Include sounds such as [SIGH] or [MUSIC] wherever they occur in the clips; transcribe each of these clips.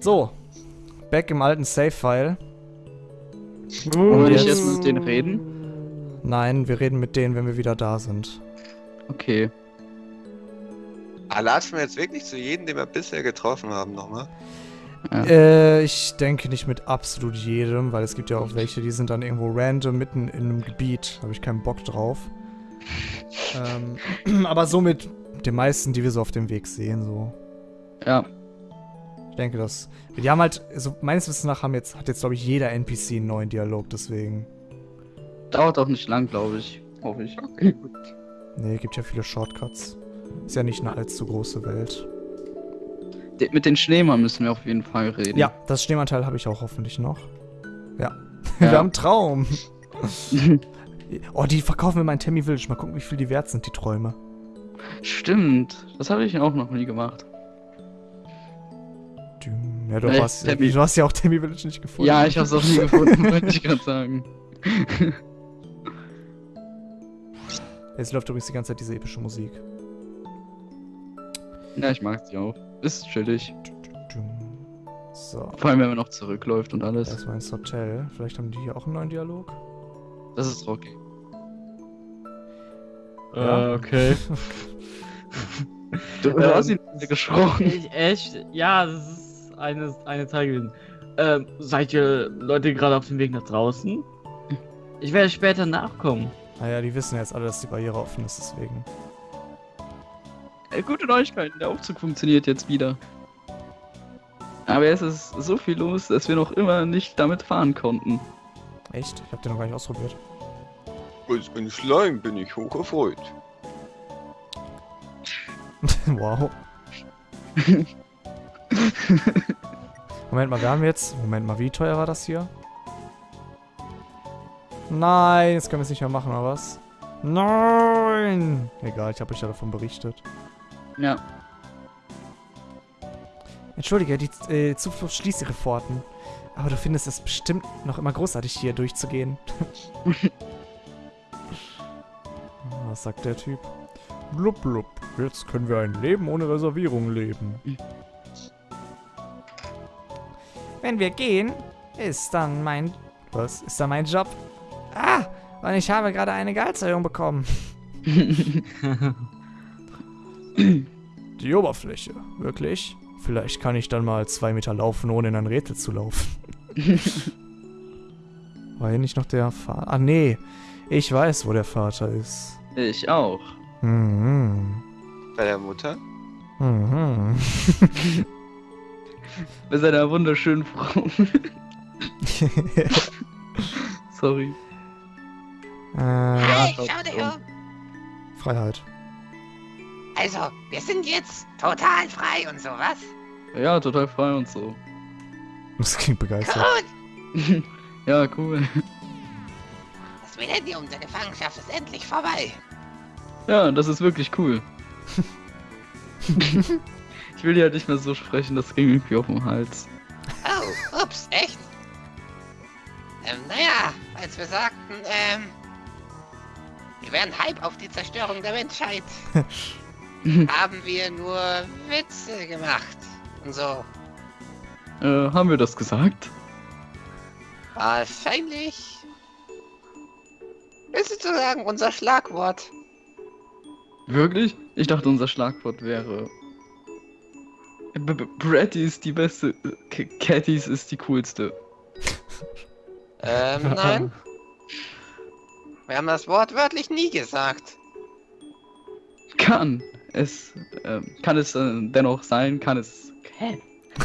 So, back im alten Save-File. Wollen ich jetzt- jetzt mit denen reden? Nein, wir reden mit denen, wenn wir wieder da sind. Okay. Ah, latschen wir jetzt wirklich zu jedem, den wir bisher getroffen haben, nochmal? Ja. Äh, ich denke nicht mit absolut jedem, weil es gibt ja auch welche, die sind dann irgendwo random mitten in einem Gebiet. Da habe ich keinen Bock drauf. [LAUGHS] ähm, [CLEARS THROAT] aber so mit den meisten, die wir so auf dem Weg sehen, so. Ja. Ich denke, dass. Die haben halt, also meines Wissens nach haben jetzt, hat jetzt, glaube ich, jeder NPC einen neuen Dialog, deswegen. Dauert auch nicht lang, glaube ich. Hoffe ich. Okay, gut. Nee, gibt ja viele Shortcuts. Ist ja nicht eine allzu große Welt. De mit den Schneemann müssen wir auf jeden Fall reden. Ja, das Schneemanteil habe ich auch hoffentlich noch. Ja. Ja. wir haben einen Traum. [LAUGHS] Oh, die verkaufen wir mal in Tammy Village. Mal gucken, wie viel die wert sind, die Träume. Stimmt. Das habe ich auch noch nie gemacht. Ja, du, hast, Tammy. du hast ja auch Tammy Village nicht gefunden. Ja, ich habe es auch nie gefunden, wollte ich gerade sagen. [LAUGHS] Jetzt läuft übrigens die ganze Zeit diese epische Musik. Ja, ich mag sie auch. Ist chillig. So. Vor allem, wenn man noch zurückläuft und alles. Erstmal ins Hotel. Vielleicht haben die hier auch einen neuen Dialog. Das ist okay. Ja. Äh, okay. Du, du Ähm, hast ihn gesprochen. Ich, echt? Ja, das ist eine, eine Teil gewesen. Ähm, seid ihr Leute gerade auf dem Weg nach draußen? Ich werde später nachkommen. Naja, die wissen jetzt alle, dass die Barriere offen ist, deswegen. Äh, gute Neuigkeiten, der Aufzug funktioniert jetzt wieder. Aber es ist so viel los, dass wir noch immer nicht damit fahren konnten. Echt? Ich hab den noch gar nicht ausprobiert. Als ein Slime bin ich hoch erfreut. [LAUGHS] wow. [LAUGHS] [LAUGHS] Moment mal, wir haben jetzt. Moment mal, wie teuer war das hier? Nein, jetzt können wir es nicht mehr machen, oder was? Nein! Egal, ich habe euch ja davon berichtet. Ja, Entschuldige, die äh, Zuflucht schließt ihre Pforten. Aber du findest es bestimmt noch immer großartig, hier durchzugehen. [LAUGHS] Was sagt der Typ? Blub, blub. Jetzt können wir ein Leben ohne Reservierung leben. Wenn wir gehen, ist dann mein... Was? Ist dann mein Job? Ah! Und ich habe gerade eine Gehaltserhöhung bekommen. [LAUGHS] Die Oberfläche. Wirklich? Vielleicht kann ich dann mal zwei Meter laufen, ohne in ein Rätsel zu laufen. [LAUGHS] War hier nicht noch der Vater? Ah, nee. Ich weiß, wo der Vater ist. ich auch. Mhm. Bei der Mutter? Mhm. [LAUGHS] Bei seiner wunderschönen Frau. [LAUGHS] Sorry. äh, Hey, schaut schau dich um. Freiheit. Also, wir sind jetzt total frei und sowas. Ja, total frei und so. Das klingt begeistert. Gut, [LAUGHS] ja, cool. das Millennium der Gefangenschaft ist endlich vorbei. Ja, das ist wirklich cool. [LAUGHS] ich will ja nicht mehr so sprechen, das ging irgendwie auf den Hals. Oh, ups, echt? Ähm, naja, als wir sagten, ähm, wir wären Hype auf die Zerstörung der Menschheit, [LAUGHS] haben wir nur Witze gemacht. Und so. Äh, haben wir das gesagt? Wahrscheinlich ist sozusagen unser Schlagwort. Wirklich? Ich dachte, unser Schlagwort wäre. B -B Bratty ist die beste. Cattys ist die coolste. [LAUGHS] Ähm, nein. Wir haben das Wort wörtlich nie gesagt. Kann es. ähm, kann es äh, dennoch sein? Kann es. Hä?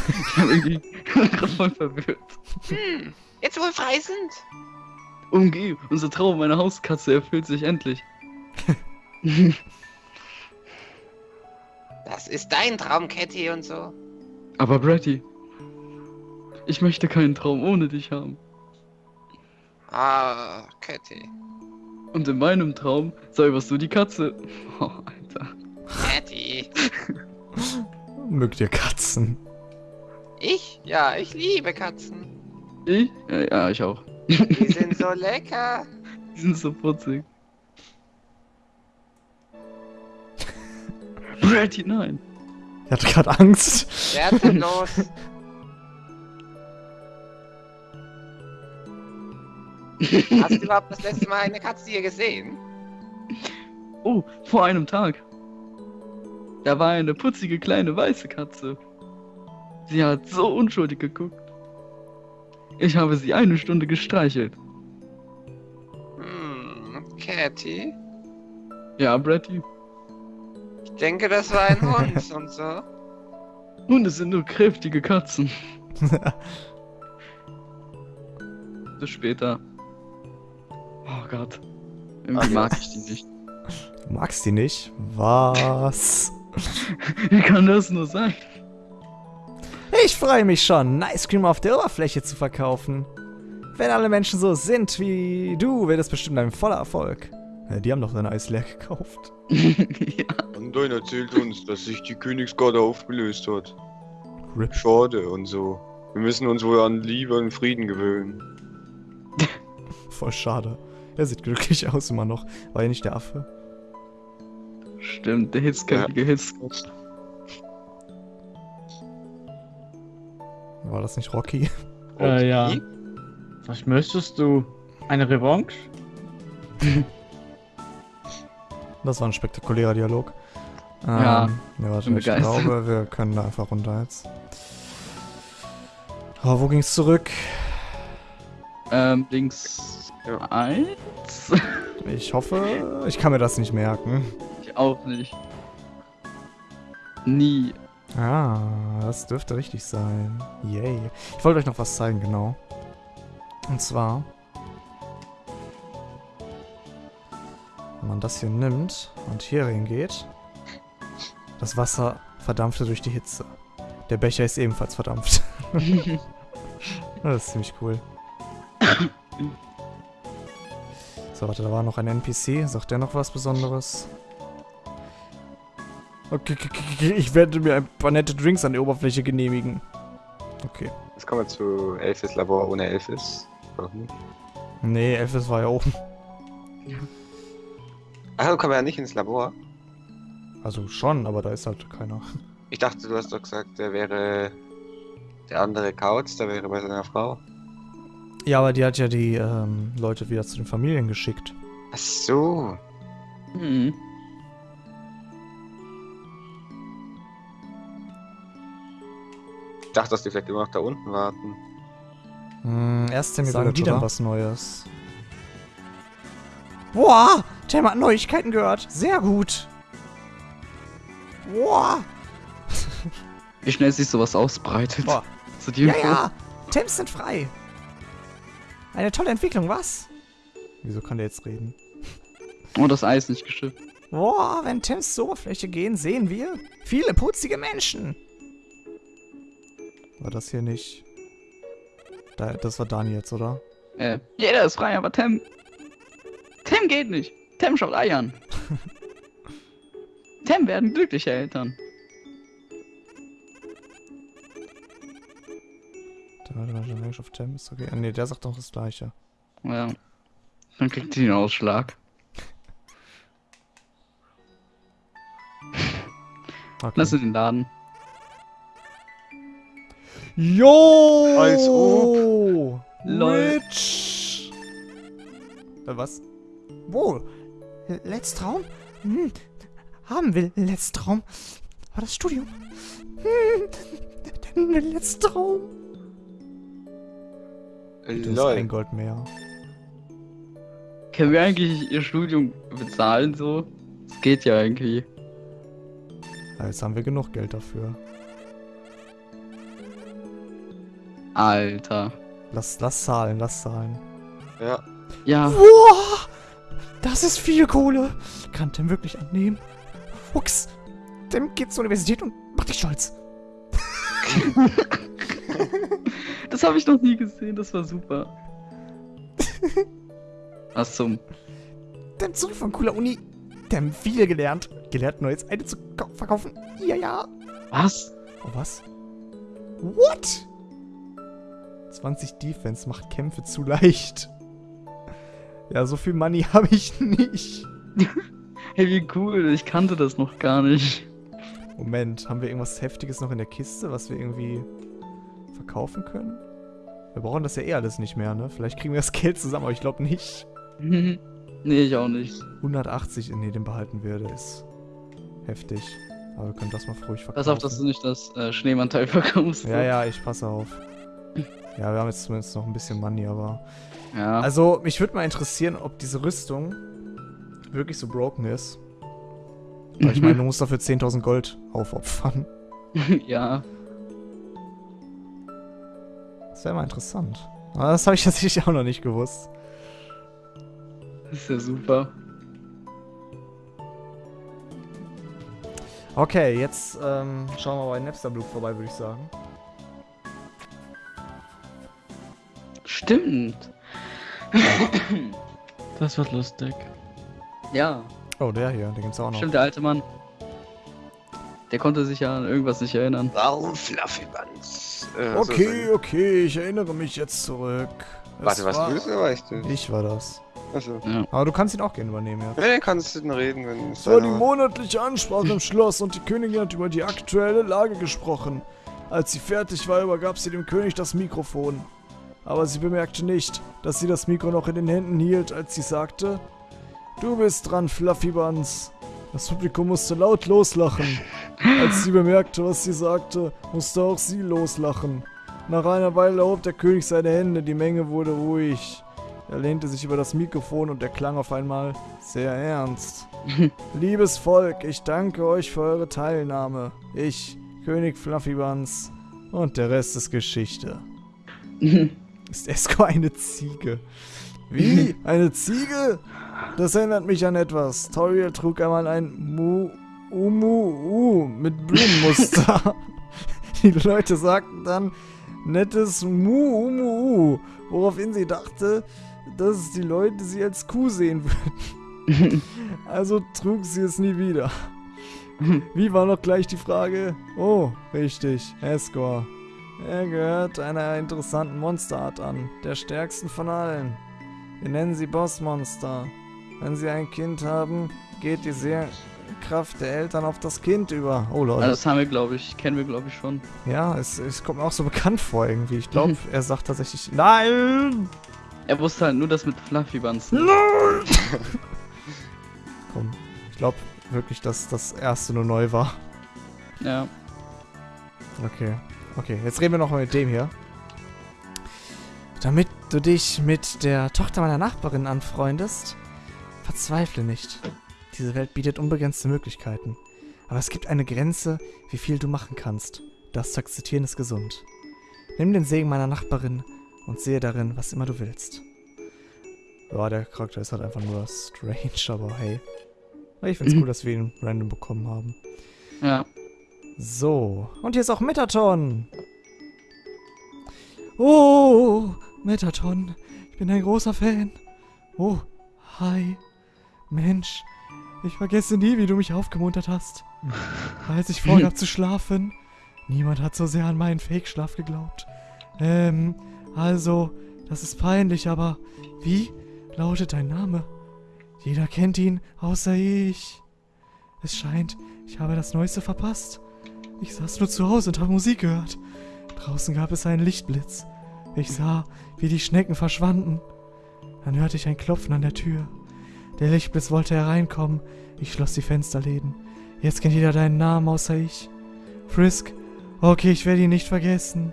ich bin irgendwie [LAUGHS] voll verwirrt. Hm, jetzt wo wir frei sind. Umgeh, unser Traum, eine Hauskatze erfüllt sich endlich. [LAUGHS] Das ist dein Traum, Catty und so. Aber Bratty. Ich möchte keinen Traum ohne dich haben. Ah, Catty. Und in meinem Traum säuberst du die Katze. [LAUGHS] Oh, Alter. Catty. Mögt ihr Katzen? Ich? Ja, ich liebe Katzen. Ich? Ja, ja, ich auch. Die sind so [LAUGHS] lecker. Die sind so putzig. Brady, nein! Er hat gerade Angst. Wer ist denn los? Hast du überhaupt das letzte Mal eine Katze hier gesehen? Oh, vor einem Tag. Da war eine putzige kleine weiße Katze. Sie hat so unschuldig geguckt. Ich habe sie eine Stunde gestreichelt. Hm, Catty? Ja, Bratty. Ich denke, das war ein Hund [LAUGHS] und so. Hunde sind nur kräftige Katzen. [LAUGHS] Bis später. Oh Gott. Irgendwie mag ich die nicht. Du magst die nicht? Was? [LAUGHS] Wie kann das nur sein? Ich freue mich schon, ein Ice Cream auf der Oberfläche zu verkaufen. Wenn alle Menschen so sind wie du, wird es bestimmt ein voller Erfolg. Ja, die haben doch dein Eis leer gekauft. [LAUGHS] ja. Anduin erzählt uns, dass sich die Königsgarde aufgelöst hat. Rip. Schade und so. Wir müssen uns wohl an Liebe und Frieden gewöhnen. [LAUGHS] Voll schade. Er sieht glücklich aus immer noch. War ja nicht der Affe. Stimmt, der hitzköpfige Hitzkopf. War das nicht Rocky? Äh, ja. Rocky? Was möchtest du? Eine Revanche? [LAUGHS] Das war ein spektakulärer Dialog. Ähm, Ja, ja warte, ich begeistert. glaube, wir können da einfach runter jetzt. Oh, wo ging's zurück? Ähm, links eins? Ich hoffe, ich kann mir das nicht merken. ich auch nicht. Nie. Ah, das dürfte richtig sein. Yay. Ich wollte euch noch was zeigen, genau. Und zwar, wenn man das hier nimmt und hier hingeht, das Wasser verdampfte durch die Hitze. Der Becher ist ebenfalls verdampft. [LAUGHS] das ist ziemlich cool. So, warte, da war noch ein NPC. Sagt der noch was Besonderes? Okay, okay, okay, okay, ich werde mir ein paar nette Drinks an der Oberfläche genehmigen. Okay. Jetzt kommen wir zu Elfis Labor ohne Elfis. Nicht. Nee, Elfes war ja oben. Ach, kommen wir ja nicht ins Labor. Also schon, aber da ist halt keiner. [LAUGHS] Ich dachte, du hast doch gesagt, der wäre der andere Kauz, der wäre bei seiner Frau. Ja, aber die hat ja die ähm, Leute wieder zu den Familien geschickt. Ach so. Hm. Ich dachte, dass die vielleicht immer noch da unten warten. Hm, erst sagen die dann was Neues. Boah, Tim hat Neuigkeiten gehört. Sehr gut. Boah. Wie schnell sich sowas ausbreitet. Boah. Zu die Ja, Info? ja. Tims sind frei. Eine tolle Entwicklung, was? Wieso kann der jetzt reden? Oh, das Eis nicht geschifft. Boah, wenn Tims zur Oberfläche gehen, sehen wir viele putzige Menschen. War das hier nicht? Da, das war Dani jetzt, oder? Äh, jeder ist frei, aber Tem. Tem geht nicht. Tem schaut Eiern. [LAUGHS] Tem werden glückliche Eltern. Der war der Range of Tim ist okay. Ne, der sagt doch das gleiche. Ja. Dann kriegt sie den Ausschlag. Okay. Lass in den Laden. Jo! Als ob. Lol. Rich! Äh, was? Wo? Letzter Traum? Hm. Haben wir letzten Traum? War das Studium? Hm. [LAUGHS] Der letzte Traum. Das ist ein. Gold mehr. Können wir eigentlich ihr Studium bezahlen so? Das geht ja irgendwie. Jetzt haben wir genug Geld dafür. Alter. Lass, lass zahlen, lass zahlen. Ja. Ja. Boah! Das ist viel Kohle. Kann Tim wirklich annehmen? Fuchs! Tim geht zur Universität und macht dich stolz. [LAUGHS] Das habe ich noch nie gesehen, das war super. Was zum. Tim zurück von cooler Uni. Tim viel gelernt. Gelernt, nur jetzt eine zu kau- verkaufen. Ja, ja. Was? Oh, was? What? 20 Defense macht Kämpfe zu leicht. Ja, so viel Money [LAUGHS] habe ich nicht. [LAUGHS] Hey, wie cool, ich kannte das noch gar nicht. Moment, haben wir irgendwas Heftiges noch in der Kiste, was wir irgendwie verkaufen können? Wir brauchen das ja eh alles nicht mehr, ne? Vielleicht kriegen wir das [LAUGHS] Geld zusammen, aber ich glaube nicht. nee, ich auch nicht. 180, nee, den behalten wir, der ist heftig. Aber wir können das mal ruhig verkaufen. Pass auf, dass du nicht das äh, Schneemann-Teil verkaufst. Ja, ja, ich passe auf. Ja, wir haben jetzt zumindest noch ein bisschen Money, aber... Ja. Also, mich würde mal interessieren, ob diese Rüstung wirklich so broken ist. Weil ich meine, du [LAUGHS] musst dafür 10.000 Gold aufopfern. [LAUGHS] ja. Das wäre mal interessant. Aber das habe ich tatsächlich auch noch nicht gewusst. Das ist ja super. Okay, jetzt ähm, schauen wir bei Napster-Blue vorbei, würde ich sagen. Stimmt. Das wird lustig. Ja, Oh, der hier, den gibt's auch noch. stimmt, der alte Mann. Der konnte sich ja an irgendwas nicht erinnern. Warum Fluffy Buns? Äh, so Okay, sein- okay, ich erinnere mich jetzt zurück. Warte, was war- du war ich das? Ich war das. Achso. Aber du kannst ihn auch gerne übernehmen, ja. Nee, kannst du denn reden, wenn es Es war die monatliche Ansprache im Schloss und die Königin hat über die aktuelle Lage gesprochen. Als sie fertig war, übergab sie dem König das Mikrofon. Aber sie bemerkte nicht, dass sie das Mikro noch in den Händen hielt, als sie sagte: Du bist dran, Fluffy Buns. Das Publikum musste laut loslachen. Als sie bemerkte, was sie sagte, musste auch sie loslachen. Nach einer Weile erhob der König seine Hände, die Menge wurde ruhig. Er lehnte sich über das Mikrofon und er klang auf einmal sehr ernst. [LAUGHS] Liebes Volk, ich danke euch für eure Teilnahme. Ich, König Fluffy Buns und der Rest ist Geschichte. [LAUGHS] Ist Esco eine Ziege? Wie? Eine Ziege? Das erinnert mich an etwas. Toriel trug einmal ein Mu Umu mit Blumenmuster. [LAUGHS] Die Leute sagten dann nettes Mu Umu woraufhin sie dachte, dass die Leute sie als Kuh sehen würden. [LAUGHS] Also trug sie es nie wieder. [LAUGHS] Wie war noch gleich die Frage? Oh, richtig, Escor. Er gehört einer interessanten Monsterart an, der stärksten von allen. Wir nennen sie Bossmonster. Wenn sie ein Kind haben, geht die Seelenkraft der Eltern auf das Kind über. Oh Leute. Also das haben wir, glaube ich, kennen wir, glaube ich, schon. ja, es, es kommt mir auch so bekannt vor irgendwie. Ich glaube, er sagt tatsächlich. Nein! Er wusste halt nur das mit Fluffy Buns. ne? Nein! [LAUGHS] Komm, ich glaube wirklich, dass das erste nur neu war. Ja. Okay. Okay, jetzt reden wir noch mal mit dem hier. Damit du dich mit der Tochter meiner Nachbarin anfreundest, verzweifle nicht. Diese Welt bietet unbegrenzte Möglichkeiten. Aber es gibt eine Grenze, wie viel du machen kannst. Das zu akzeptieren ist gesund. Nimm den Segen meiner Nachbarin und sehe darin, was immer du willst. Ja, der Charakter ist halt einfach nur strange, aber hey. Ich find's Mhm. [CLEARS THROAT] cool, dass wir ihn random bekommen haben. Ja. So, und hier ist auch Metaton. Oh, Metaton, ich bin ein großer Fan. Oh, hi. Mensch, ich vergesse nie, wie du mich aufgemuntert hast. [LAUGHS] Als ich vorgab zu schlafen, niemand hat so sehr an meinen Fake-Schlaf geglaubt. Ähm, also, das ist peinlich, aber wie lautet dein Name? Jeder kennt ihn, außer ich. Es scheint, ich habe das Neueste verpasst. Ich saß nur zu Hause und habe Musik gehört. Draußen gab es einen Lichtblitz. Ich sah, wie die Schnecken verschwanden. Dann hörte ich ein Klopfen an der Tür. Der Lichtblitz wollte hereinkommen. Ich schloss die Fensterläden. Jetzt kennt jeder deinen Namen außer ich. Frisk. Okay, ich werde ihn nicht vergessen.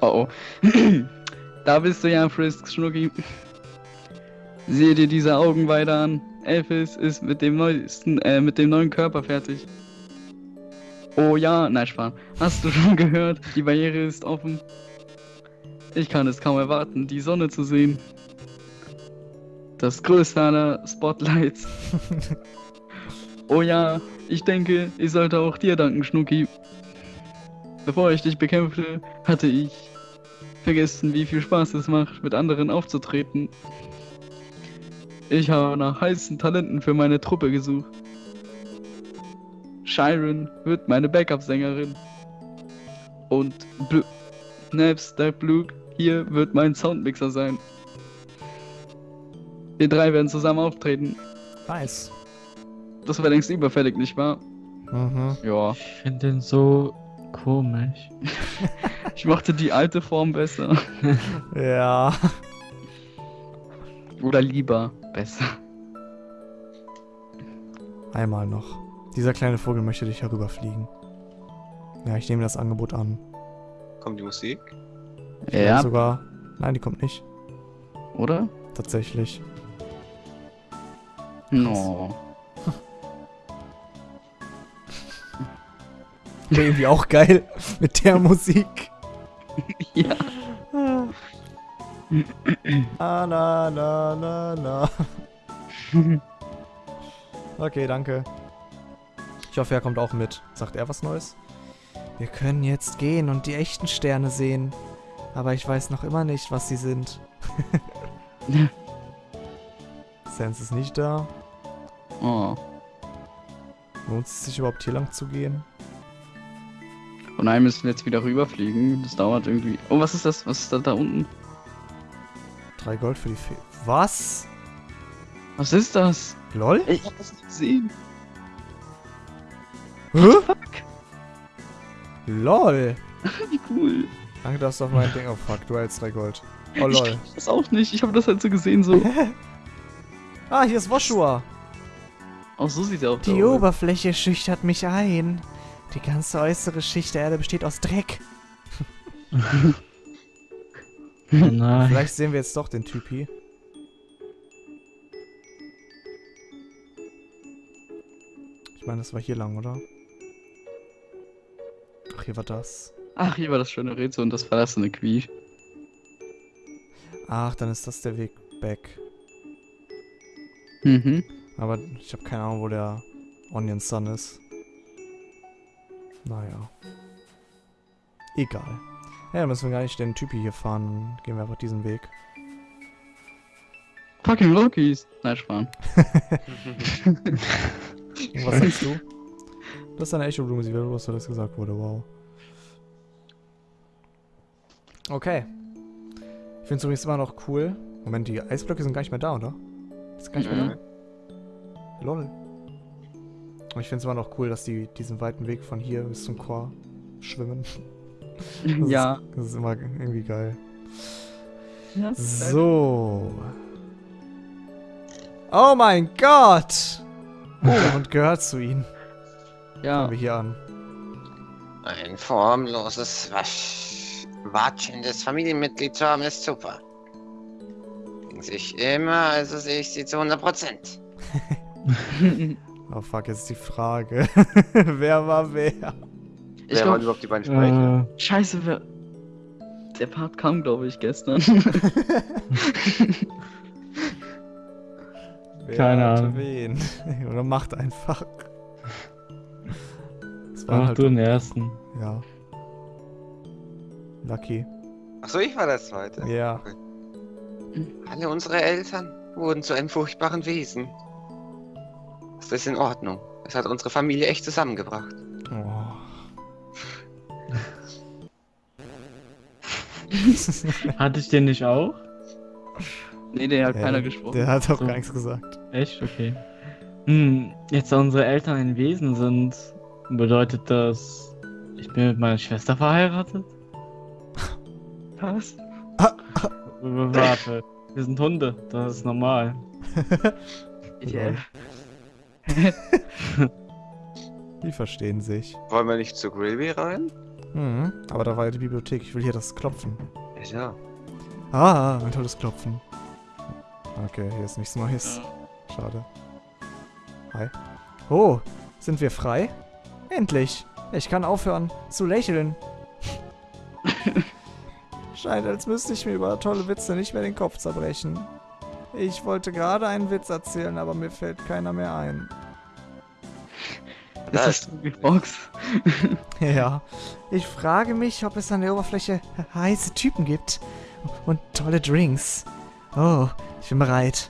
Oh oh. [CLEARS THROAT] da bist du ja, Frisk Schnucki. Sehe dir diese Augen weiter an. Elvis ist mit dem neuesten, äh, mit dem neuen Körper fertig. Oh ja, nein, Spaß. Hast du schon [LAUGHS] gehört? Die Barriere ist offen. Ich kann es kaum erwarten, die Sonne zu sehen. Das größte aller Spotlights. [LAUGHS] oh ja, ich denke, ich sollte auch dir danken, Schnucki. Bevor ich dich bekämpfte, hatte ich vergessen, wie viel Spaß es macht, mit anderen aufzutreten. Ich habe nach heißen Talenten für meine Truppe gesucht. Shiren wird meine Backup-Sängerin. Und Bl Naps, der Blue hier wird mein Soundmixer sein. Wir drei werden zusammen auftreten. Nice. Das war längst überfällig, nicht wahr? Mhm. Ja. Ich finde den so Komisch. [LAUGHS] Ich mochte die alte Form besser. Ja. Oder lieber besser. Einmal noch. Dieser kleine Vogel möchte dich herüberfliegen. Ja, ich nehme das Angebot an. Kommt die Musik? Vielleicht Ja, sogar. Nein, die kommt nicht. oder? Tatsächlich. No. Wäre [LAUGHS] irgendwie auch geil mit der Musik. Ja. Ah, na, na, na, na. Okay, danke. Ich hoffe, er kommt auch mit. Sagt er was Neues? Wir können jetzt gehen und die echten Sterne sehen. Aber ich weiß noch immer nicht, was sie sind. [LAUGHS] Sans ist nicht da. Oh. Lohnt es sich überhaupt hier lang zu gehen? Von einem müssen wir jetzt wieder rüberfliegen. Das dauert irgendwie. Oh, was ist das? Was ist da, da unten? Drei Gold für die Fee. Was? Was ist das? Lol? Ich hab das nicht gesehen. Hä? Fuck. Lol. [LAUGHS] Wie cool. Danke, dass du auf mein Ding. Oh fuck, du hältst drei Gold. Oh Ich lol. kenn das auch nicht. Ich habe das halt so gesehen, so. [LAUGHS] ah, hier ist Woshua. Auch so sieht er auch Die aus. Oberfläche schüchtert mich ein. Die ganze äußere Schicht der Erde besteht aus Dreck. [LAUGHS] Nein. Vielleicht sehen wir jetzt doch den Typi. Ich meine, das war hier lang, oder? Ach, hier war das. Ach, hier war das schöne Rätsel und das verlassene Quief. Ach, dann ist das der Weg back. Mhm. Aber ich habe keine Ahnung, wo der Onion Sun ist. Naja. Egal. Ja, dann müssen wir gar nicht den Typi hier fahren. Dann gehen wir einfach diesen Weg. Fucking Rockies. Nein, sparen. Und [LAUGHS] was sagst du? [LAUGHS] Das ist eine Echo-Blume, sie will was das gesagt wurde, wow. Okay. Ich finde es übrigens immer noch cool. Moment, die Eisblöcke sind gar nicht mehr da, oder? Ist gar nicht mehr Mhm. da? Lol. Aber ich finde es immer noch cool, dass die diesen weiten Weg von hier bis zum Chor schwimmen. Das ja. Ist, das ist immer irgendwie geil. So. Oh mein Gott! Oh, und gehört zu ihnen. Ja. Fangen wir hier an. Ein formloses, wasch watschendes Familienmitglied zu haben, ist super. Denken sich immer, also sehe ich sie zu 100 Prozent. [LAUGHS] Oh fuck, jetzt ist die Frage. [LAUGHS] wer war wer? Ich Wer glaub, überhaupt die beiden Sprecher? Äh, scheiße, wer... Der Part kam, glaube ich, gestern. [LAUGHS] wer Keine Ahnung. wen? [LAUGHS] Oder macht einfach. Das war mach halt. du den ersten. Ja. Lucky. Achso, ich war das zweite. Ja. Alle unsere Eltern wurden zu einem furchtbaren Wesen. Das ist in Ordnung. Es hat unsere Familie echt zusammengebracht. [LAUGHS] Hatte ich den nicht auch? nee, der hat Ja, keiner gesprochen. Der hat auch So. gar nichts gesagt. Echt? Okay. Hm, jetzt da unsere Eltern ein Wesen sind, bedeutet das, ich bin mit meiner Schwester verheiratet? [LAUGHS] Was? Warte, wir sind Hunde, das ist normal. Ja. Die verstehen sich. Wollen wir nicht zu Grilby rein? Mhm. Aber da war ja die Bibliothek. Ich will hier das Klopfen. Ja. Ah, ein tolles Klopfen. Okay, hier ist nichts Neues. Schade. Hi. Oh, sind wir frei? Endlich! Ich kann aufhören zu lächeln. [LAUGHS] Scheint, als müsste ich mir über tolle Witze nicht mehr den Kopf zerbrechen. Ich wollte gerade einen Witz erzählen, aber mir fällt keiner mehr ein. Ist das Box? [LAUGHS] Ja. Ich frage mich, ob es an der Oberfläche heiße Typen gibt. Und tolle Drinks. Oh, ich bin bereit.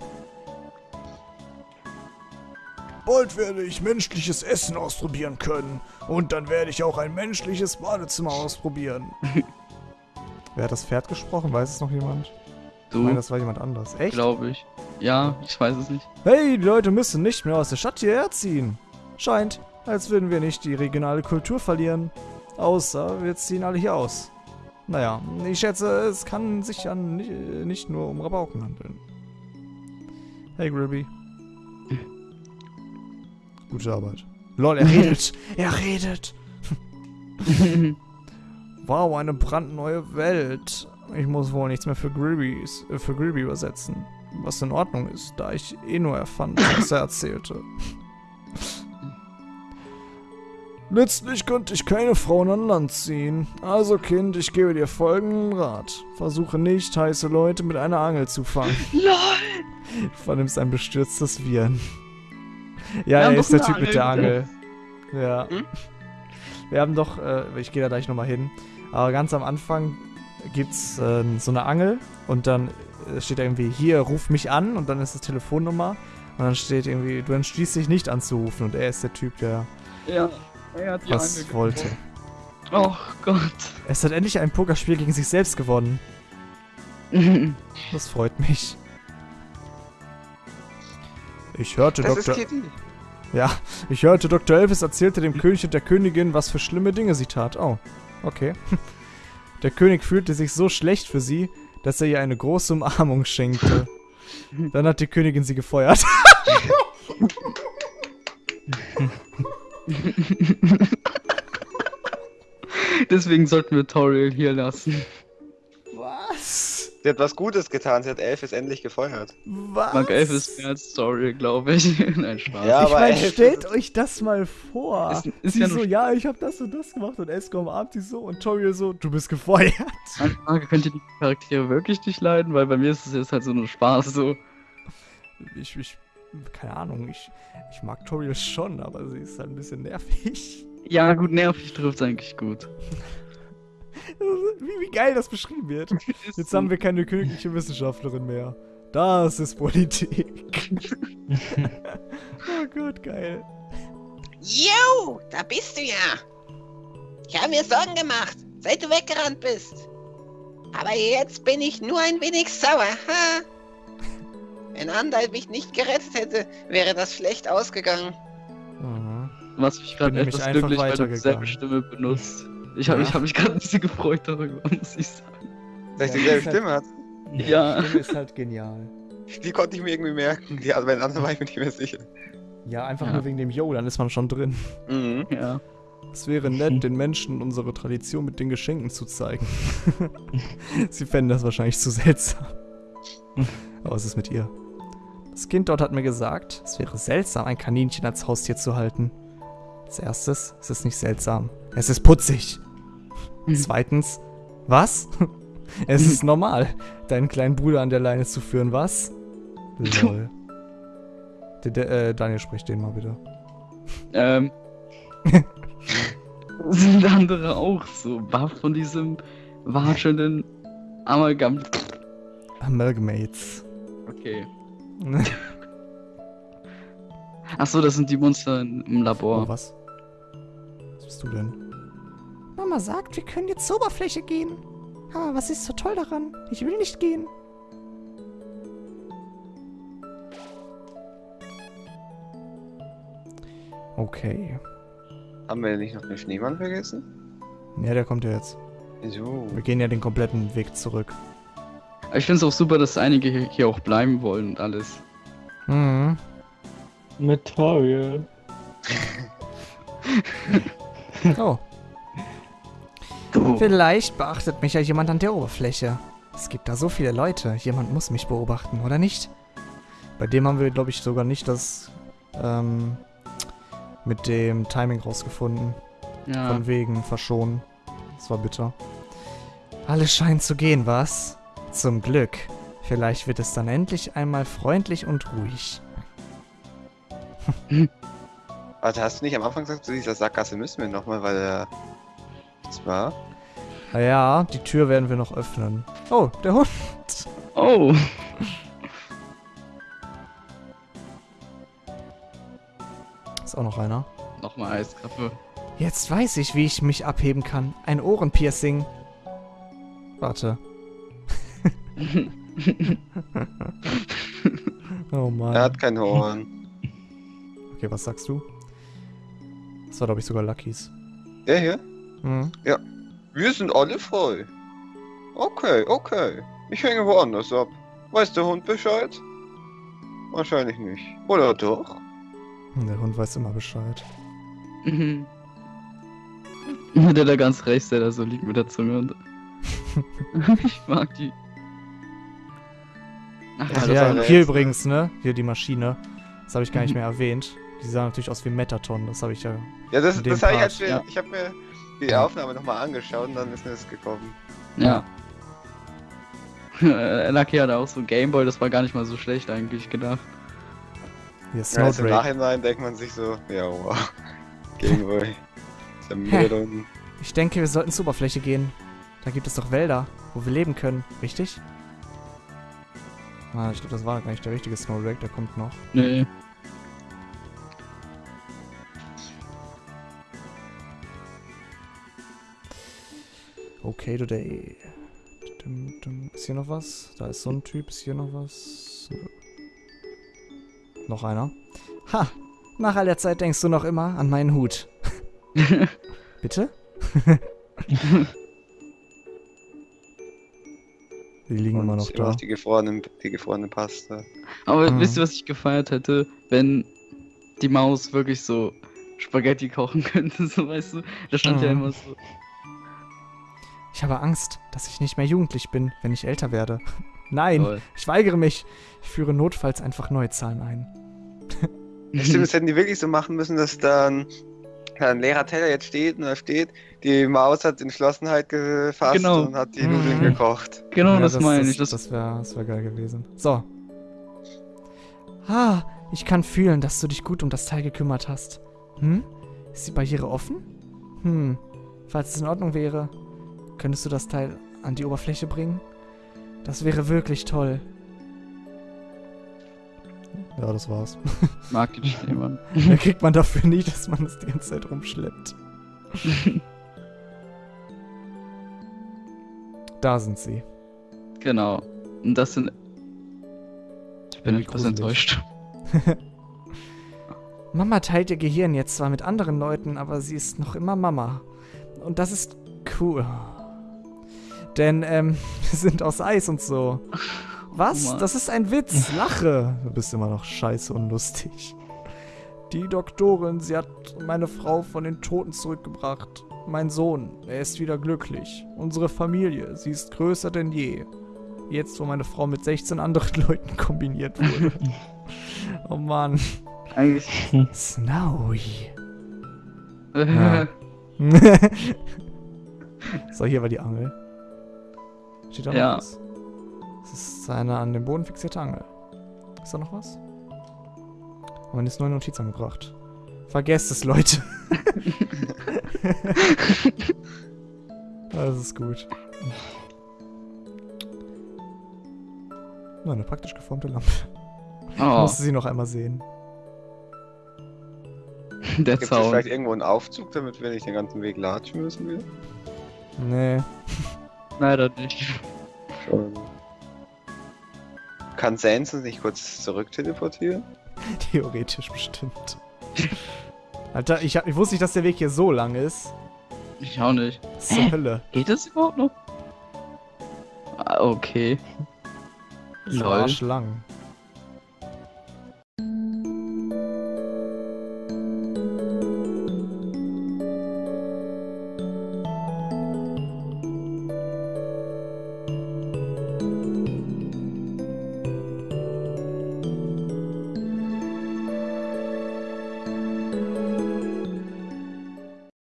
Bald werde ich menschliches Essen ausprobieren können. Und dann werde ich auch ein menschliches Badezimmer ausprobieren. [LAUGHS] Wer hat das Pferd gesprochen? Weiß es noch jemand? Ich meine, Du, das war jemand anders. Echt? glaube ich. Ja, ich weiß es nicht. Hey, die Leute müssen nicht mehr aus der Stadt hierher ziehen. Scheint, als würden wir nicht die regionale Kultur verlieren. Außer wir ziehen alle hier aus. Naja, ich schätze, es kann sich ja nicht, nur um Rabauken handeln. Hey, Gribby. [CLEARS THROAT] Gute Arbeit. Lol, er redet. [LAUGHS] er redet. [LAUGHS] Wow, eine brandneue Welt. Ich muss wohl nichts mehr für Gribby, äh, für Gribby übersetzen. Was in Ordnung ist, da ich eh nur erfand, was er erzählte. Letztlich konnte ich keine Frauen an Land ziehen. Also Kind, ich gebe dir folgenden Rat. Versuche nicht, heiße Leute mit einer Angel zu fangen. [LAUGHS] LOL! Du vernimmst ein bestürztes Viren. Ja, er ist der Typ mit der Angel. Angel. Ja. Hm? Wir haben doch, äh, ich gehe da gleich nochmal hin, aber ganz am Anfang gibt's äh, so eine Angel und dann äh, steht da irgendwie, hier, ruf mich an und dann ist das Telefonnummer und dann steht irgendwie, du entschließt dich nicht anzurufen und er ist der Typ, der Ja, was wollte. Oh Gott. Es hat endlich ein Pokerspiel gegen sich selbst gewonnen. [LAUGHS] Das freut mich. Ich hörte Das ist Dr. Kitty. Ja, ich hörte, Dr. Elvis erzählte dem König und der Königin, was für schlimme Dinge sie tat. Oh, okay. [LAUGHS] Der König fühlte sich so schlecht für sie, dass er ihr eine große Umarmung schenkte. [LAUGHS] Dann hat die Königin sie gefeuert. [LAUGHS] Deswegen sollten wir Toriel hier lassen. Was? Sie hat was Gutes getan, sie hat Elvis endlich gefeuert. Was? Mark Elf ist mehr als Toriel, glaube ich. [LAUGHS] Nein, Spaß. Ja, ich meine, stellt euch das mal vor. Ist- ist sie ja so, ja, ich habe das und das gemacht und Esko umarmt sie so und Toriel so, du bist gefeuert. Eine Frage, könnt ihr die Charaktere wirklich nicht leiden? Weil bei mir ist es jetzt halt so nur Spaß so. Ich, ich, keine Ahnung, ich, ich mag Toriel schon, aber sie ist halt ein bisschen nervig. Ja, gut, nervig trifft eigentlich gut. Wie, wie geil das beschrieben wird. [LAUGHS] Jetzt haben wir keine königliche Wissenschaftlerin mehr. Das ist Politik. [LAUGHS] oh Gott, geil. Yo, da bist du ja. Ich habe mir Sorgen gemacht, seit du weggerannt bist. Aber jetzt bin ich nur ein wenig sauer. Ha? Wenn Andal mich nicht gerettet hätte, wäre das schlecht ausgegangen. Mhm. Was mich gerade etwas einfach glücklich, weil du dieselbe. Stimme benutzt. Ich habe Ja. ich hab mich gerade ein bisschen gefreut darüber, [LAUGHS] muss ich sagen. Dass ich Ja, dieselbe ist halt- Stimme hat. Ja. Die Stimme ist halt genial. Die konnte ich mir irgendwie merken. Die, also bei den anderen war ich mir nicht mehr sicher. Ja, einfach Ja. nur wegen dem Yo, dann ist man schon drin. Mhm. Ja. Es wäre nett, den Menschen unsere Tradition mit den Geschenken zu zeigen. [LAUGHS] Sie fänden das wahrscheinlich zu seltsam. [LAUGHS] Aber was ist mit ihr? Das Kind dort hat mir gesagt, es wäre seltsam, ein Kaninchen als Haustier zu halten. Als erstes, es ist nicht seltsam. Es ist putzig. Hm. Zweitens, was? [LAUGHS] Es ist normal, deinen kleinen Bruder an der Leine zu führen, was? Lol. [LAUGHS] Der, der, äh, Daniel spricht den mal bitte. Ähm. [LAUGHS] sind andere auch so baff von diesem watschelnden Amalgam. Amalgamates. Okay. Achso, das sind die Monster im Oh, Labor. was? Was bist du denn? Mama sagt, wir können jetzt zur Oberfläche gehen. Aber was ist so toll daran? Ich will nicht gehen. Okay. Haben wir nicht noch den Schneemann vergessen? Ja, der kommt ja jetzt. So. Wir gehen ja den kompletten Weg zurück. Ich finde es auch super, dass einige hier- auch bleiben wollen und alles. Mhm. Mit Toriel. [LAUGHS] Oh. Oh. Vielleicht beachtet mich ja jemand an der Oberfläche. Es gibt da so viele Leute. Jemand muss mich beobachten, oder nicht? Bei dem haben wir, glaube ich, sogar nicht das ähm, mit dem Timing rausgefunden. Ja. Von wegen verschonen. Das war bitter. Alles scheint zu gehen, was? Zum Glück. Vielleicht wird es dann endlich einmal freundlich und ruhig. [LAUGHS] Warte, hast du nicht am Anfang gesagt, zu dieser Sackgasse müssen wir nochmal, weil er. Das war. Naja, die Tür werden wir noch öffnen. Oh, der Hund. Oh. Ist auch noch einer. Nochmal Eiskappe. Jetzt weiß ich, wie ich mich abheben kann. Ein Ohrenpiercing. Warte. Oh Mann. Er hat kein Horn. Okay, was sagst du? Das war, glaube ich, sogar Luckys. Der hier? Mhm. Wir sind alle frei. Okay, okay. Ich hänge woanders ab. Weiß der Hund Bescheid? Wahrscheinlich nicht. Oder doch? Der Hund weiß immer Bescheid. Mhm. Der da ganz rechts, der da so liegt mit der Zunge und. [LAUGHS] [LAUGHS] ich mag die. Ach, Ja, ja, ja, hier letzte. übrigens, ne? Hier die Maschine. Das habe ich gar nicht mehr erwähnt. Die sah natürlich aus wie Metaton. Das habe ich ja. Ja, das, das habe ich, als wir, ja. ich habe mir die Aufnahme nochmal angeschaut und dann ist mir das gekommen. ja. [LAUGHS] Lucky hatte auch so ein Gameboy, das war gar nicht mal so schlecht eigentlich gedacht. Hier Ja, jetzt im. Nachhinein denkt man sich so, ja, wow. [LAUGHS] Gameboy. Ist ja mega da unten. Ich denke, wir sollten zur Oberfläche gehen. Da gibt es doch Wälder, wo wir leben können, richtig? Ah, ich glaube, das war gar nicht der richtige Snowdrake, der kommt noch. Nee. Okay, today. Dum. Ist hier noch was? Da ist so ein Typ. Ist hier noch was? Noch einer. Ha! Nach all der Zeit denkst du noch immer an meinen Hut. [LAUGHS] Bitte? [LAUGHS] Die liegen immer noch da. die gefrorene, die gefrorene Pasta. Aber Mhm. wisst ihr, was ich gefeiert hätte? Wenn die Maus wirklich so Spaghetti kochen könnte, [LAUGHS] so weißt du? Da stand ja Mhm. immer so. Ich habe Angst, dass ich nicht mehr jugendlich bin, wenn ich älter werde. [LAUGHS] Nein, Toll. ich weigere mich. Ich führe notfalls einfach neue Zahlen ein. Ja, stimmt, [LAUGHS] das hätten die wirklich so machen müssen, dass dann ein leerer Teller jetzt steht und da steht, die Maus hat Entschlossenheit gefasst Genau. und hat die Mhm. Nudeln gekocht. Genau, Ja, das, meine ich. Das, Das, das wäre das wär geil gewesen. So. Ah, ich kann fühlen, dass du dich gut um das Teil gekümmert hast. Hm? Ist die Barriere offen? Hm. Falls es in Ordnung wäre, könntest du das Teil an die Oberfläche bringen? Das wäre wirklich toll. Ja, das war's. mag den Schneemann. Mehr kriegt man dafür nicht, dass man es die ganze Zeit rumschleppt. [LAUGHS] Da sind sie. genau. Und das sind. Ich bin Irgendwie etwas gruselig. enttäuscht. [LAUGHS] Mama teilt ihr Gehirn jetzt zwar mit anderen Leuten, aber sie ist noch immer Mama. Und das ist cool. Denn, ähm, [LAUGHS] wir sind aus Eis und so. Was? Oh das ist ein Witz. Lache. Du bist immer noch scheiße und lustig. Die Doktorin, sie hat meine Frau von den Toten zurückgebracht. Mein Sohn, er ist wieder glücklich. Unsere Familie, sie ist größer denn je. Jetzt, wo meine Frau mit 16 anderen [LAUGHS] Leuten kombiniert wurde. [LAUGHS] oh Mann. Eigentlich. Snowy. Ja. [LAUGHS] so, hier war die Angel. Steht da noch Ja. was? Das ist eine an den Boden fixierte Angel. Ist da noch was? Aber mir ist eine Notiz angebracht. Vergesst es, Leute. [LAUGHS] das ist gut. Nur eine praktisch geformte Lampe. Ich oh, musste sie noch einmal sehen. der Gibt es Zaun. vielleicht irgendwo einen Aufzug, damit wir nicht den ganzen Weg latschen müssen? Wir? Nee. Leider nicht. Schon. Kann Sans uns nicht kurz zurück teleportieren? [LAUGHS] Theoretisch bestimmt. Alter, ich, ich wusste nicht, dass der Weg hier so lang ist. Ich auch nicht. Zur Hölle. Geht das überhaupt noch? Ah, okay. Das ist Lol. arschlang.